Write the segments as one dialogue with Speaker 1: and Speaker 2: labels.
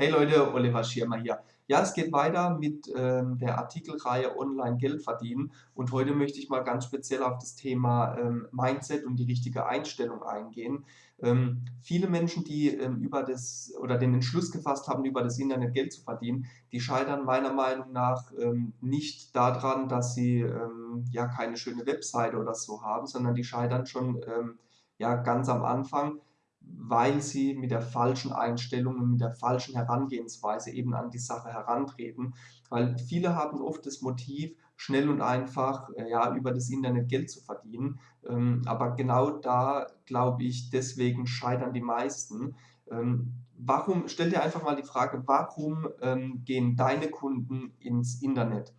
Speaker 1: Hey Leute, Oliver Schirmer hier. Ja, es geht weiter mit ähm, der Artikelreihe Online Geld verdienen und heute möchte ich mal ganz speziell auf das Thema ähm, Mindset und die richtige Einstellung eingehen. Ähm, viele Menschen, die ähm, über das oder den Entschluss gefasst haben, über das Internet Geld zu verdienen, die scheitern meiner Meinung nach ähm, nicht daran, dass sie ähm, ja keine schöne Webseite oder so haben, sondern die scheitern schon ja ganz am Anfang weil sie mit der falschen Einstellung und mit der falschen Herangehensweise eben an die Sache herantreten. Weil viele haben oft das Motiv, schnell und einfach äh, ja, über das Internet Geld zu verdienen. Ähm, aber genau da, glaube ich, deswegen scheitern die meisten. Ähm, warum, stell dir einfach mal die Frage, warum ähm, gehen deine Kunden ins Internet?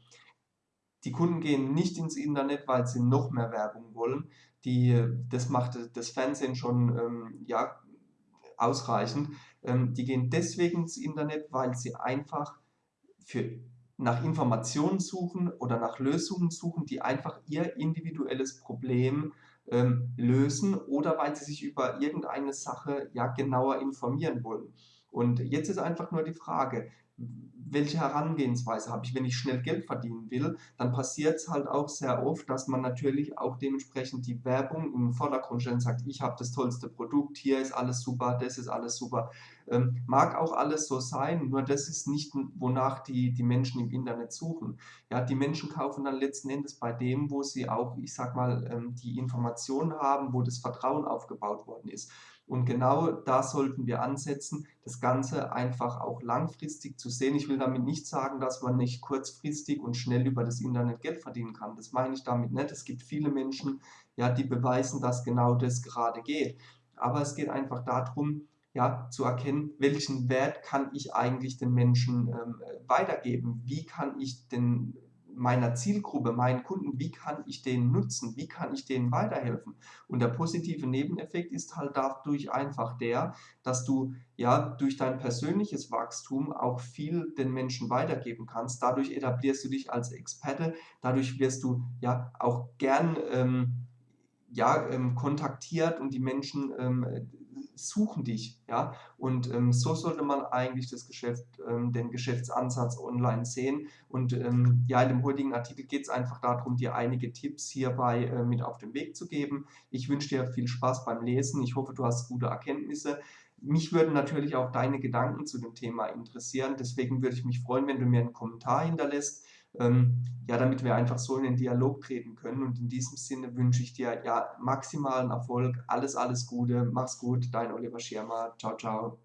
Speaker 1: Die Kunden gehen nicht ins Internet, weil sie noch mehr Werbung wollen. Die, das macht das Fernsehen schon ähm, ja, ausreichend. Ähm, die gehen deswegen ins Internet, weil sie einfach für, nach Informationen suchen oder nach Lösungen suchen, die einfach ihr individuelles Problem ähm, lösen oder weil sie sich über irgendeine Sache ja genauer informieren wollen. Und jetzt ist einfach nur die Frage, welche Herangehensweise habe ich. Wenn ich schnell Geld verdienen will, dann passiert es halt auch sehr oft, dass man natürlich auch dementsprechend die Werbung im Vordergrund stellt und sagt, ich habe das tollste Produkt, hier ist alles super, das ist alles super. Ähm, mag auch alles so sein, nur das ist nicht, wonach die, die Menschen im Internet suchen. Ja, die Menschen kaufen dann letzten Endes bei dem, wo sie auch, ich sag mal, ähm, die Informationen haben, wo das Vertrauen aufgebaut worden ist. Und genau da sollten wir ansetzen, das Ganze einfach auch langfristig zu sehen. Ich will damit nicht sagen, dass man nicht kurzfristig und schnell über das Internet Geld verdienen kann. Das meine ich damit nicht. Es gibt viele Menschen, ja, die beweisen, dass genau das gerade geht. Aber es geht einfach darum, ja, zu erkennen, welchen Wert kann ich eigentlich den Menschen ähm, weitergeben? Wie kann ich den meiner Zielgruppe, meinen Kunden, wie kann ich den nutzen, wie kann ich denen weiterhelfen. Und der positive Nebeneffekt ist halt dadurch einfach der, dass du ja durch dein persönliches Wachstum auch viel den Menschen weitergeben kannst. Dadurch etablierst du dich als Experte, dadurch wirst du ja auch gern ähm, ja, ähm, kontaktiert und die Menschen ähm, suchen dich. Ja? Und ähm, so sollte man eigentlich das Geschäft, ähm, den Geschäftsansatz online sehen. Und ähm, ja, in dem heutigen Artikel geht es einfach darum, dir einige Tipps hierbei äh, mit auf den Weg zu geben. Ich wünsche dir viel Spaß beim Lesen. Ich hoffe, du hast gute Erkenntnisse. Mich würden natürlich auch deine Gedanken zu dem Thema interessieren. Deswegen würde ich mich freuen, wenn du mir einen Kommentar hinterlässt ähm, ja, damit wir einfach so in den Dialog treten können. Und in diesem Sinne wünsche ich dir ja maximalen Erfolg, alles, alles Gute, mach's gut, dein Oliver Schirmer, ciao, ciao.